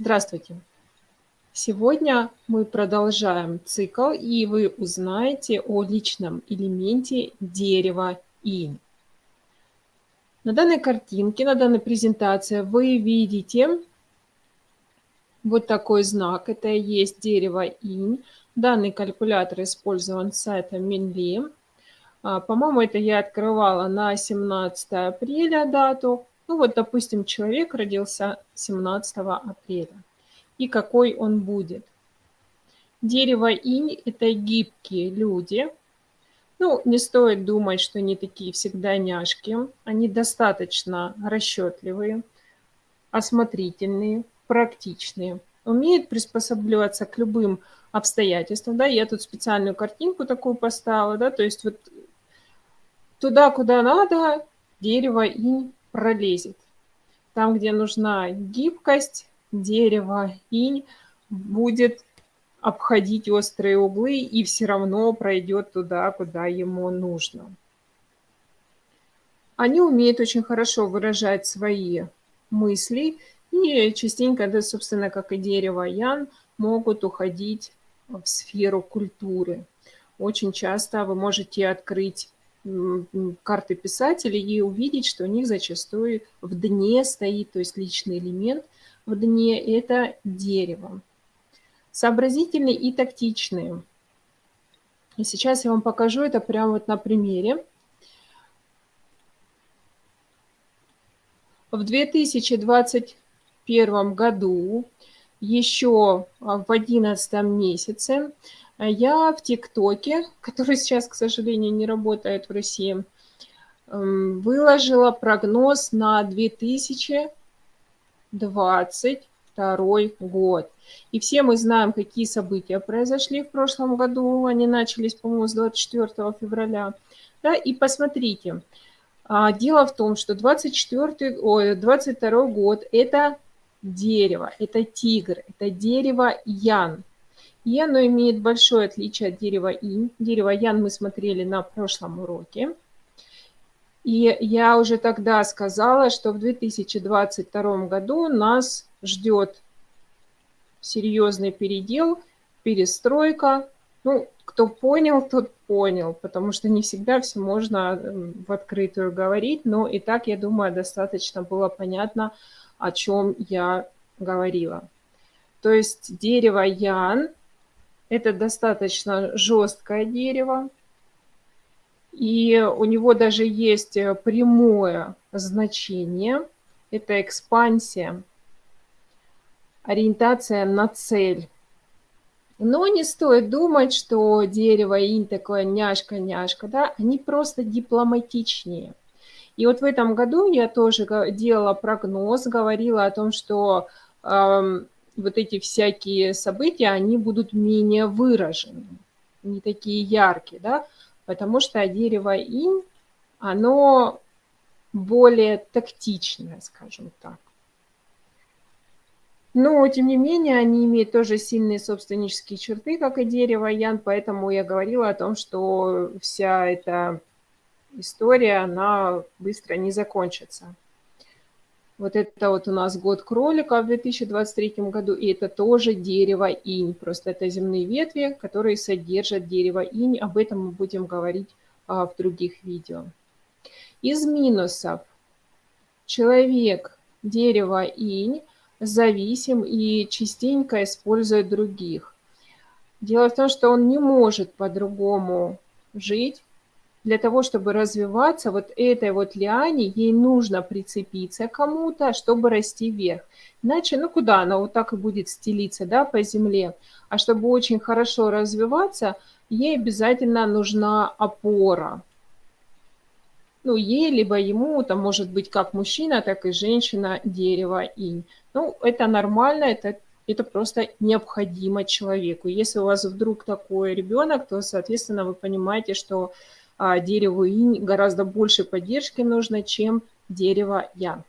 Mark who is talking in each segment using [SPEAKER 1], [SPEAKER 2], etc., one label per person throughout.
[SPEAKER 1] Здравствуйте! Сегодня мы продолжаем цикл, и вы узнаете о личном элементе дерева инь. На данной картинке, на данной презентации вы видите вот такой знак. Это и есть дерево инь. Данный калькулятор использован с сайта Минли. А, по-моему, это я открывала на 17 апреля дату. Ну вот, допустим, человек родился 17 апреля. И какой он будет? Дерево инь – это гибкие люди. Ну, не стоит думать, что они такие всегда няшки. Они достаточно расчетливые, осмотрительные, практичные. Умеют приспосабливаться к любым обстоятельствам. Да, я тут специальную картинку такую поставила. Да, то есть вот туда, куда надо, дерево инь пролезет. Там, где нужна гибкость, дерево инь будет обходить острые углы и все равно пройдет туда, куда ему нужно. Они умеют очень хорошо выражать свои мысли и частенько, да, собственно, как и дерево ян, могут уходить в сферу культуры. Очень часто вы можете открыть карты писателей и увидеть, что у них зачастую в дне стоит, то есть личный элемент в дне – это дерево. Сообразительные и тактичные. И сейчас я вам покажу это прямо вот на примере. В 2021 году, еще в 11 месяце, я в ТикТоке, который сейчас, к сожалению, не работает в России, эм, выложила прогноз на 2022 год. И все мы знаем, какие события произошли в прошлом году. Они начались, по-моему, с 24 февраля. Да, и посмотрите, а, дело в том, что 24, ой, 22 год – это дерево, это тигр, это дерево ян. И оно имеет большое отличие от дерева инь. Дерево ян мы смотрели на прошлом уроке. И я уже тогда сказала, что в 2022 году нас ждет серьезный передел, перестройка. Ну, кто понял, тот понял, потому что не всегда все можно в открытую говорить, но и так, я думаю, достаточно было понятно, о чем я говорила. То есть дерево ян это достаточно жесткое дерево. И у него даже есть э, прямое значение. Это экспансия, ориентация на цель. Но не стоит думать, что дерево инь такое няшка-няшка, да, они просто дипломатичнее. И вот в этом году я тоже делала прогноз, говорила о том, что э, вот эти всякие события, они будут менее выражены, не такие яркие, да, потому что дерево инь, оно более тактичное, скажем так. Но, тем не менее, они имеют тоже сильные собственнические черты, как и дерево ян, поэтому я говорила о том, что вся эта история, она быстро не закончится. Вот это вот у нас год кролика в 2023 году, и это тоже дерево инь. Просто это земные ветви, которые содержат дерево инь. Об этом мы будем говорить а, в других видео. Из минусов. Человек, дерево инь, зависим и частенько использует других. Дело в том, что он не может по-другому жить, для того, чтобы развиваться, вот этой вот лиане, ей нужно прицепиться кому-то, чтобы расти вверх. Иначе, ну куда она вот так и будет стелиться, да, по земле. А чтобы очень хорошо развиваться, ей обязательно нужна опора. Ну, ей, либо ему, там может быть как мужчина, так и женщина, дерево, инь. Ну, это нормально, это это просто необходимо человеку. Если у вас вдруг такой ребенок, то, соответственно, вы понимаете, что дереву инь гораздо больше поддержки нужно, чем дерево ян.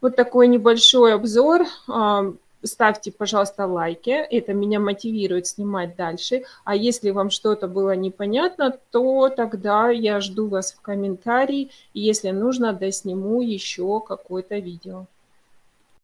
[SPEAKER 1] Вот такой небольшой обзор. А, ставьте, пожалуйста, лайки. Это меня мотивирует снимать дальше. А если вам что-то было непонятно, то тогда я жду вас в комментарии. Если нужно, досниму еще какое-то видео.